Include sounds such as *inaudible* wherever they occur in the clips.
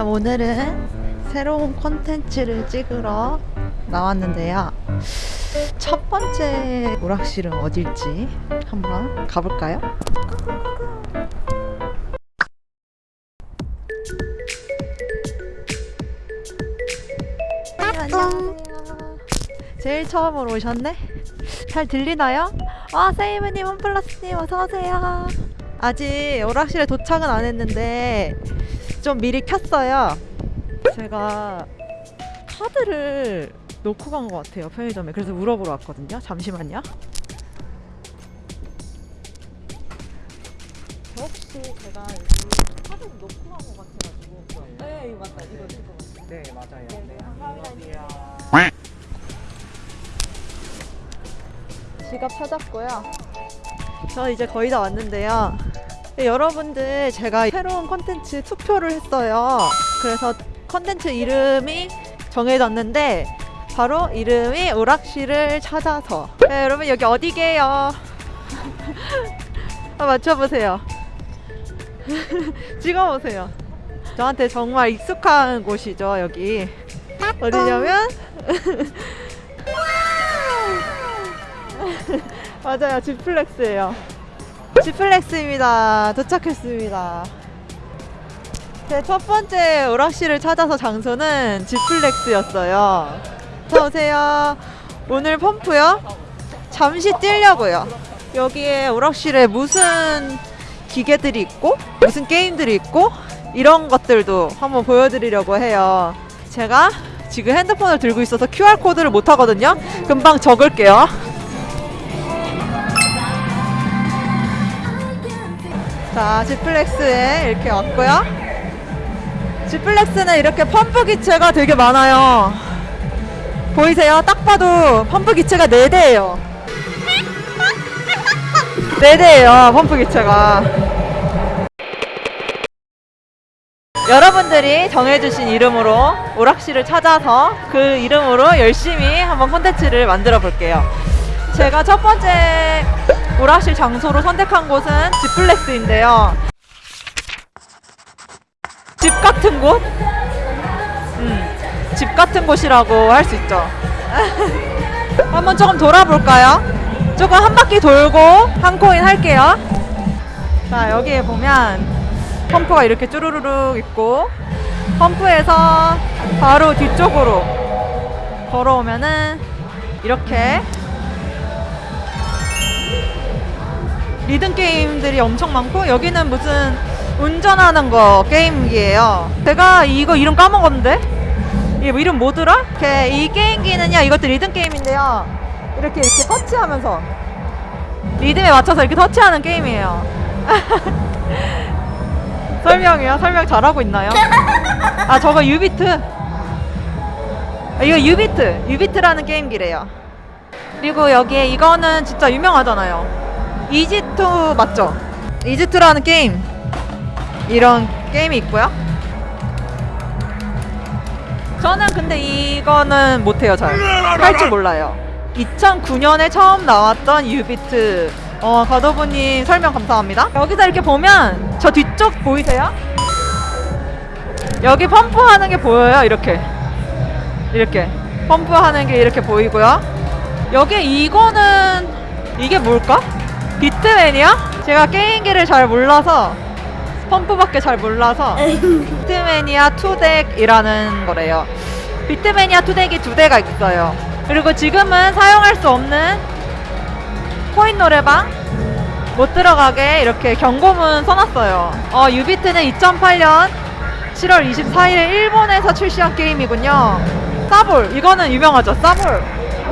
자, 오늘은 새로운 콘텐츠를 찍으러 나왔는데요. 첫 번째 오락실은 어딜지 한번 가볼까요? 네. 제일 처음으로 오셨네? 잘 들리나요? 아, 세이브님, 홈플러스님, 어서오세요. 아직 오락실에 도착은 안 했는데, 좀 미리 켰어요. 제가 카드를 놓고 간 것 같아요, 편의점에. 그래서 물어보러 왔거든요. 잠시만요. 저 혹시 제가 여기 카드 놓고 간 것 같아가지고. 네, 이거 맞다. 이거. 네 맞아요. 네, 감사합니다. 안녕하세요. 지갑 찾았고요. 저 이제 거의 다 왔는데요. 네, 여러분들 제가 새로운 컨텐츠 투표를 했어요. 그래서 컨텐츠 이름이 정해졌는데 바로 이름이 오락실을 찾아서. 네, 여러분 여기 어디게요? 아, *laughs* 맞춰보세요. *laughs* 찍어보세요. 저한테 정말 익숙한 곳이죠 여기. 어디냐면 *laughs* 맞아요 지플렉스예요 지플렉스입니다. 도착했습니다. 제 첫 번째 오락실을 찾아서 장소는 지플렉스였어요. 어서 오세요. 오늘 펌프요? 잠시 뛰려고요. 여기에 오락실에 무슨 기계들이 있고 무슨 게임들이 있고 이런 것들도 한번 보여드리려고 해요. 제가 지금 핸드폰을 들고 있어서 QR코드를 못 하거든요. 금방 적을게요 자, 지플렉스에 이렇게 왔고요. 지플렉스는 이렇게 펌프 기체가 되게 많아요. 보이세요? 딱 봐도 펌프 기체가 4대예요. 4대예요, 펌프 기체가. 여러분들이 정해주신 이름으로 오락실을 찾아서 그 이름으로 열심히 한번 콘텐츠를 만들어 볼게요. 제가 첫 번째 오락실 장소로 선택한 곳은 지플렉스인데요. 집 같은 곳? 음, 집 같은 곳이라고 할 수 있죠. *laughs* 한번 조금 돌아볼까요? 조금 한 바퀴 돌고 한 코인 할게요. 자, 여기에 보면 펌프가 이렇게 쭈루루룩 있고 펌프에서 바로 뒤쪽으로 걸어오면은 이렇게 리듬 게임들이 엄청 많고 여기는 무슨 운전하는 거 게임기예요. 제가 이거 이름 까먹었는데 이게 뭐 이름 뭐더라? 이렇게 이 게임기는요 이것도 리듬 게임인데요. 이렇게 이렇게 터치하면서 리듬에 맞춰서 이렇게 터치하는 게임이에요. *laughs* 설명이요? 설명 잘하고 있나요? 아 저거 jubeat. 아, 이거 jubeat, jubeat라는 게임기래요. 그리고 여기에 이거는 진짜 유명하잖아요. EZ2 맞죠? EZ2라는 게임 이런 게임이 있고요. 저는 근데 이거는 못해요 잘. 할 줄 몰라요. 2009년에 처음 나왔던 유비트 어, 가도부님 설명 감사합니다. 여기서 이렇게 보면 저 뒤쪽 보이세요? 여기 펌프하는 게 보여요. 이렇게 이렇게 펌프하는 게 이렇게 보이고요. 여기 이거는 이게 뭘까? 비트맨이야? 제가 게임기를 잘 몰라서 펌프밖에 잘 몰라서 *laughs* 비트매니아 투덱이라는 거래요. 비트매니아 투덱이 두 대가 있어요. 그리고 지금은 사용할 수 없는 코인 노래방 못 들어가게 이렇게 경고문 써놨어요. 어, 유비트는 2008년 7월 24일에 일본에서 출시한 게임이군요. 싸볼 이거는 유명하죠. 싸볼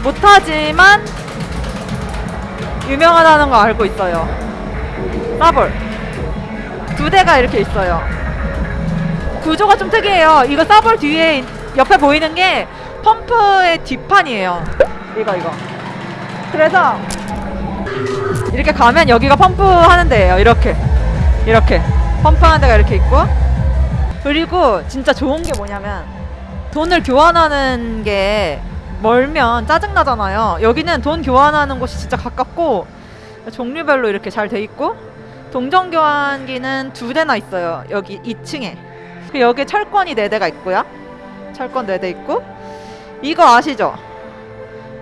못하지만 유명하다는 거 알고 있어요. 싸볼 두 대가 이렇게 있어요. 구조가 좀 특이해요. 이거 싸볼 뒤에 옆에 보이는 게 펌프의 뒷판이에요. 이거 이거. 그래서 이렇게 가면 여기가 펌프 하는 데예요. 이렇게 이렇게 펌프 하는 데가 이렇게 있고 그리고 진짜 좋은 게 뭐냐면 돈을 교환하는 게 멀면 짜증 나잖아요. 여기는 돈 교환하는 곳이 진짜 가깝고 종류별로 이렇게 잘 돼 있고 동전 교환기는 두 대나 있어요. 여기 2층에 그 여기 철권이 4대가 있고요. 철권 4대 있고 이거 아시죠?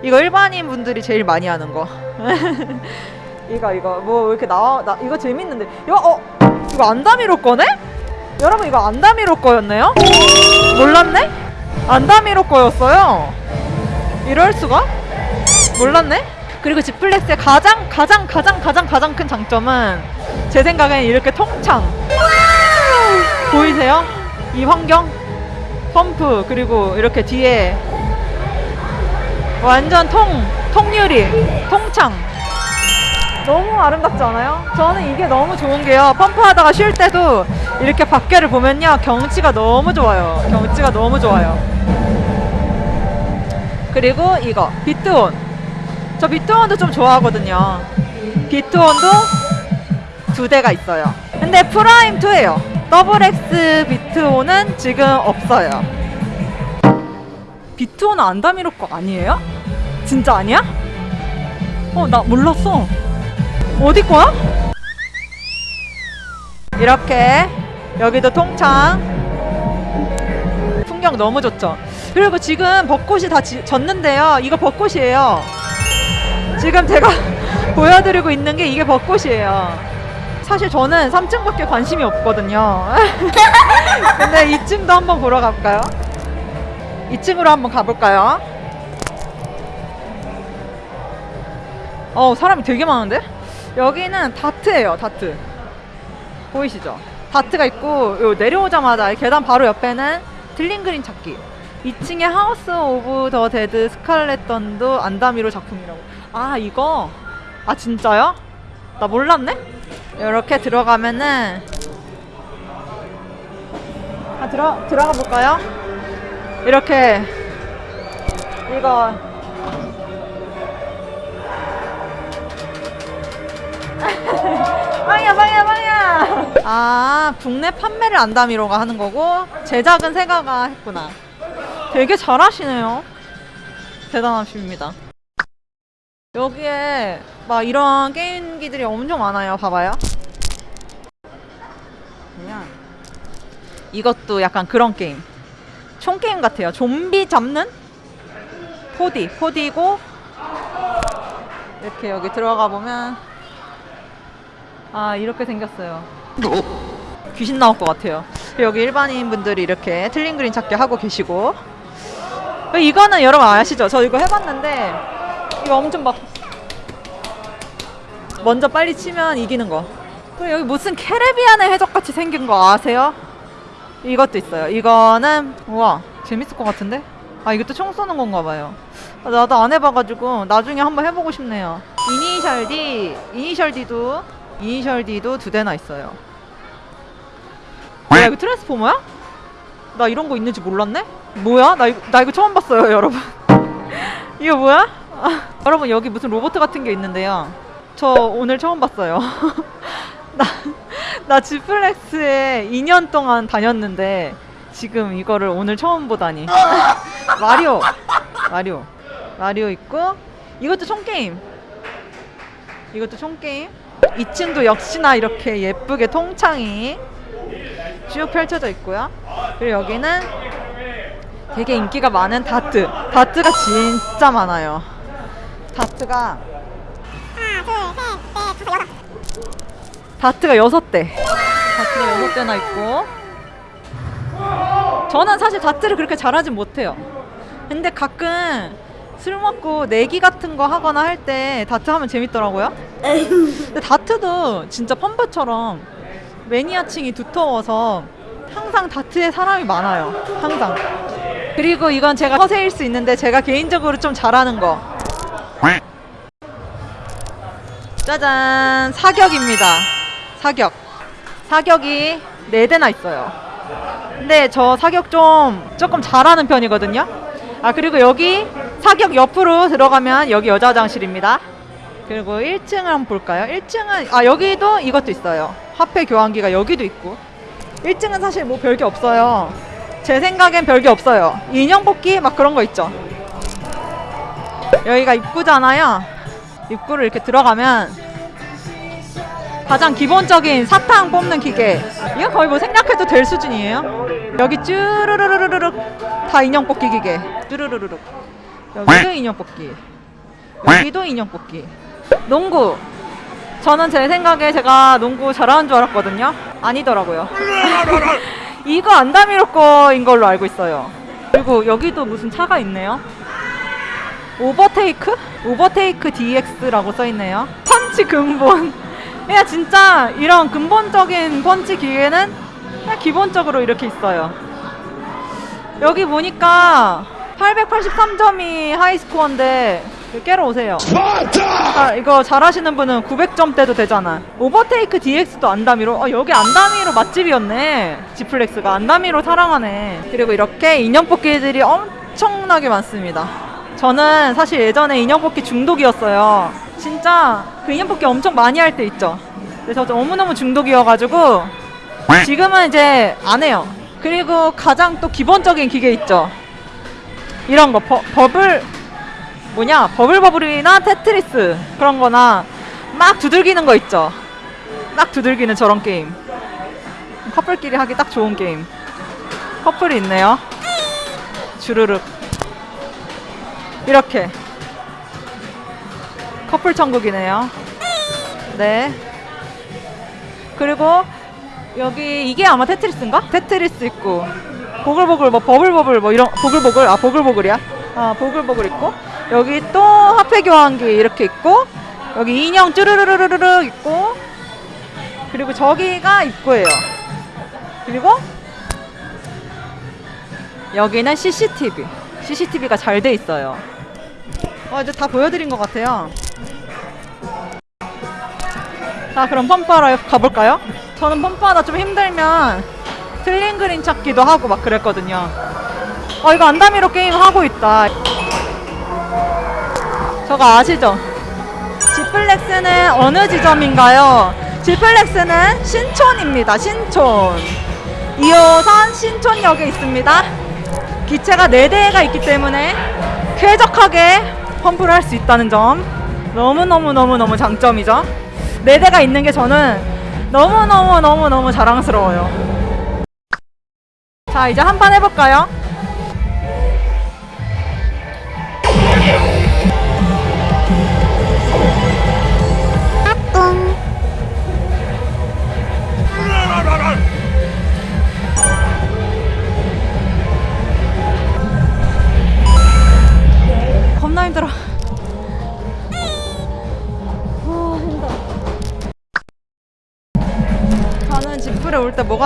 이거 일반인 분들이 제일 많이 하는 거. *laughs* 이거 이거 뭐 이렇게 나와 나 이거 재밌는데 이거 어 이거 안다미로 거네? 여러분 이거 안다미로 거였네요? 몰랐네? 안다미로 거였어요. 이럴 수가? 몰랐네? 그리고 지플렉스의 가장 가장 가장 가장 가장 큰 장점은 제 생각엔 이렇게 통창 보이세요? 이 환경 펌프 그리고 이렇게 뒤에 완전 통 통유리 통창 너무 아름답지 않아요? 저는 이게 너무 좋은 게요 펌프하다가 쉴 때도 이렇게 밖에를 보면요 경치가 너무 좋아요 경치가 너무 좋아요 그리고 이거 비트온. 저 비트온도 좀 좋아하거든요. 비트온도 두 대가 있어요. 근데 프라임 2예요. 더블 X 비트온은 지금 없어요. 비트온은 안다미로 거 아니에요? 진짜 아니야? 어 나 몰랐어. 어디 거야? 이렇게 여기도 통창. 풍경 너무 좋죠 그리고 지금 벚꽃이 다 지, 졌는데요 이거 벚꽃이에요 지금 제가 *laughs* 보여드리고 있는 게 이게 벚꽃이에요 사실 저는 3층밖에 관심이 없거든요 *laughs* 근데 2층도 한번 보러 갈까요? 2층으로 한번 가볼까요? 어 사람이 되게 많은데? 여기는 다트예요 다트 보이시죠? 다트가 있고 요 내려오자마자 계단 바로 옆에는 틀린그림 찾기 2층에 하우스 오브 더 데드 스칼렛 던도 안다미로 작품이라고 아 이거 아 진짜요? 나 몰랐네? 이렇게 들어가면은 아 들어 들어가 볼까요? 이렇게 이거 *laughs* 빵이야 빵이야 빵이야 아 국내 판매를 안다미로가 하는 거고 제작은 세가가 했구나 되게 잘하시네요. 대단하십니다. 여기에 막 이런 게임기들이 엄청 많아요. 봐봐요. 그냥 이것도 약간 그런 게임. 총 게임 같아요. 좀비 잡는? 4D 4D고 이렇게 여기 들어가 보면 아 이렇게 생겼어요. 귀신 나올 것 같아요. 여기 일반인 분들이 이렇게 틀린 그림 찾기 하고 계시고 이거는 여러분 아시죠? 저 이거 해봤는데 이거 엄청 막 먼저 빨리 치면 이기는 거 그리고 여기 무슨 캐리비안의 해적같이 생긴 거 아세요? 이것도 있어요 이거는 우와 재밌을 것 같은데? 아 이것도 총 쏘는 건가 봐요 아, 나도 안 해봐가지고 나중에 한번 해보고 싶네요 이니셜 D 이니셜 D도 이니셜 D도 두 대나 있어요 야 이거 트랜스포머야? 나 이런 거 있는지 몰랐네? 뭐야? 나 이거, 나 이거 처음 봤어요 *laughs* 여러분. 이거 뭐야? 아, *laughs* 여러분 여기 무슨 로봇 같은 게 있는데요. 저 오늘 처음 봤어요. *laughs* 나, 나 지플렉스에 2년 동안 다녔는데 지금 이거를 오늘 처음 보다니. 마리오 마리오 마리오 있고 이것도 총게임. 이것도 총게임. 2층도 역시나 이렇게 예쁘게 통창이 쭉 펼쳐져 있고요. 그리고 여기는 되게 인기가 많은 다트. 다트가 진짜 많아요. 다트가 다트가 여섯 대. 다트가 여섯 대나 있고. 저는 사실 다트를 그렇게 잘하진 못해요. 근데 가끔 술 먹고 내기 같은 거 하거나 할 때 다트 하면 재밌더라고요. 근데 다트도 진짜 펌프처럼 매니아층이 두터워서 항상 다트에 사람이 많아요. 항상 그리고 이건 제가 허세일 수 있는데 제가 개인적으로 좀 잘하는 거. 짜잔. 사격입니다. 사격. 사격이 네대나 있어요. 근데 저 사격 좀 조금 잘하는 편이거든요. 아 그리고 여기 사격 옆으로 들어가면 여기 여자 화장실입니다. 그리고 1층을 한번 볼까요? 1층은 아 여기도 이것도 있어요. 화폐 교환기가 여기도 있고. 1층은 사실 뭐 별게 없어요 제 생각엔 별게 없어요 인형 뽑기 막 그런 거 있죠 여기가 입구잖아요 입구를 이렇게 들어가면 가장 기본적인 사탕 뽑는 기계. 이건 거의 뭐 생략해도 될 수준이에요. 여기 쭈르르르르륵 다 인형 뽑기 기계. 쭈르르르륵. 여기도 인형 뽑기. 여기도 인형 뽑기. 농구. 저는 제 생각에 제가 농구 잘하는 줄 알았거든요. 아니더라고요. 이거 안다미로 거인 걸로 알고 있어요. 그리고 여기도 무슨 차가 있네요. 오버테이크? 오버테이크 DX라고 써있네요. 펀치 근본. *laughs* 그냥 진짜 이런 근본적인 펀치 기계는 그냥 기본적으로 이렇게 있어요. 여기 보니까 883점이 하이스코어인데 깨러 오세요. 아, 이거 잘하시는 분은 900점대도 되잖아. 오버테이크 DX도 안다미로. 아, 여기 안다미로 맛집이었네. 지플렉스가 안다미로 사랑하네. 그리고 이렇게 인형 뽑기들이 엄청나게 많습니다. 저는 사실 예전에 인형 뽑기 중독이었어요. 진짜 그 인형 뽑기 엄청 많이 할 때 있죠. 그래서 너무너무 중독이어가지고 지금은 이제 안 해요. 그리고 가장 또 기본적인 기계 있죠. 이런 거 버, 버블 뭐냐 버블버블이나 테트리스 그런 거나 막 두들기는 거 있죠. 막 두들기는 저런 게임. 커플끼리 하기 딱 좋은 게임. 커플이 있네요. 주르륵. 이렇게. 커플 천국이네요. 네. 그리고 여기 이게 아마 테트리스인가? 테트리스 있고. 보글보글 뭐 버블버블 뭐 이런 보글보글? 아 보글보글이야? 아 보글보글 있고 여기 또 화폐 교환기 이렇게 있고 여기 인형 쭈르르르르르 있고 그리고 저기가 입구예요. 그리고 여기는 CCTV. CCTV가 잘 돼 있어요. 어 이제 다 보여드린 것 같아요. 자 그럼 펌프하러 가볼까요? 저는 펌프하다 좀 힘들면 틀린 그림 찾기도 하고 막 그랬거든요. 어 이거 안다미로 게임 하고 있다 저거 아시죠? 지플렉스는 어느 지점인가요? 지플렉스는 신촌입니다. 신촌. 2호선 신촌역에 있습니다. 기체가 4대가 있기 때문에 쾌적하게 펌프를 할 수 있다는 점 너무너무너무너무 장점이죠. 4대가 있는 게 저는 너무너무너무너무 자랑스러워요. 자, 이제 한 판 해볼까요?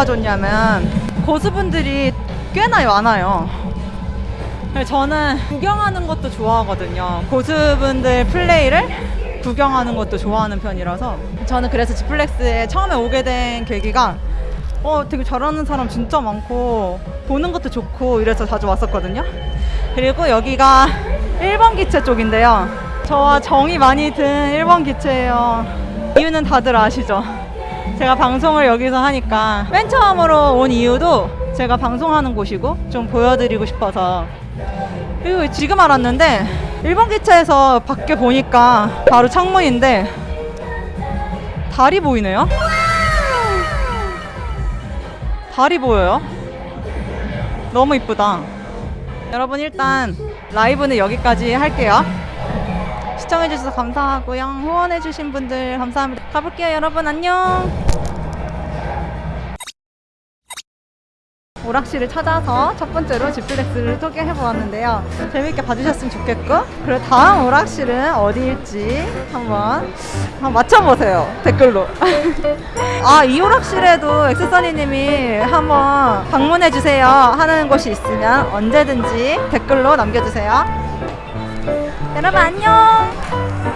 뭐가 좋냐면 고수분들이 꽤나 많아요. 저는 구경하는 것도 좋아하거든요. 고수분들 플레이를 구경하는 것도 좋아하는 편이라서 저는 그래서 지플렉스에 처음에 오게 된 계기가 어 되게 잘하는 사람 진짜 많고 보는 것도 좋고 이래서 자주 왔었거든요. 그리고 여기가 1번 기체 쪽인데요. 저와 정이 많이 든 1번 기체예요. 이유는 다들 아시죠? 제가 방송을 여기서 하니까 맨 처음으로 온 이유도 제가 방송하는 곳이고 좀 보여드리고 싶어서. 그리고 지금 알았는데 1번 기차에서 밖에 보니까 바로 창문인데 달이 보이네요? 달이 보여요? 너무 이쁘다. 여러분 일단 라이브는 여기까지 할게요. 시청해주셔서 감사하고요. 후원해주신 분들 감사합니다. 가볼게요 여러분. 안녕 오락실을 찾아서 첫 번째로 지플렉스를 소개해 보았는데요. 재밌게 봐주셨으면 좋겠고, 그리고 다음 오락실은 어디일지 한번, 한번 맞춰보세요. 댓글로. *laughs* 아, 이 오락실에도 엑스서니님이 한번 방문해주세요 하는 곳이 있으면 언제든지 댓글로 남겨주세요. 여러분 안녕!